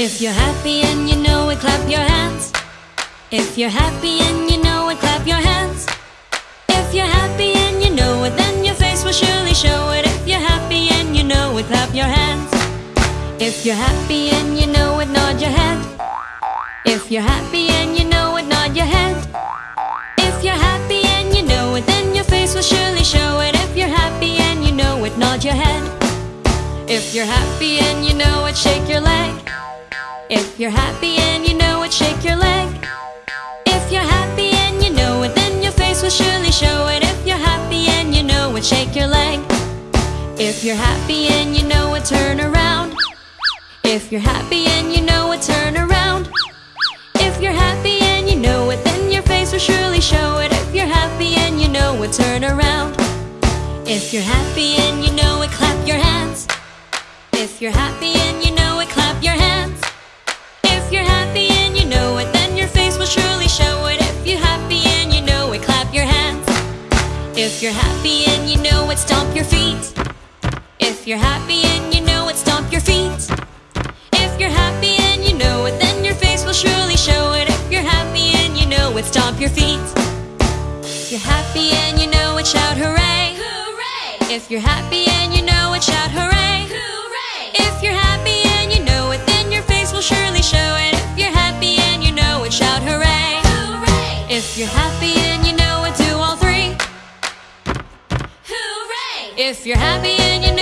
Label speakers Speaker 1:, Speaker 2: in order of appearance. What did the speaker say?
Speaker 1: If you're happy and you know it, clap your hands. If you're happy and you know it, clap your hands. If you're happy and you know it, then your face will surely show it. If you're happy and you know it, clap your hands. If you're happy and you know it, nod your head. If you're happy and you know it, nod your head. If you're happy and you know it, then your face will surely show it. If you're happy and you know it, nod your head. If you're happy and you know it, shake your leg. If you're happy and you know it, shake your leg. If you're happy and you know it, then your face will surely show it. If you're happy and you know it, shake your leg. If you're happy and you know it, turn around. If you're happy and you know it, turn around. If you're happy and you know it, then your face will surely show it. If you're happy and you know it, turn around. If you're happy and you know it, clap your hands. If you're happy and you know If you're happy and you know it, stomp your feet. If you're happy and you know it, stomp your feet. If you're happy and you know it, then your face will surely show it. If you're happy and you know it, stomp your feet. If you're happy and you know it, shout hooray.
Speaker 2: Hooray!
Speaker 1: If you're happy and you know it, shout hooray.
Speaker 2: Hooray!
Speaker 1: If you're happy and you know it, then your face will surely show it. If you're happy and you know it, shout hooray.
Speaker 2: Hooray!
Speaker 1: If you're happy If you're happy and you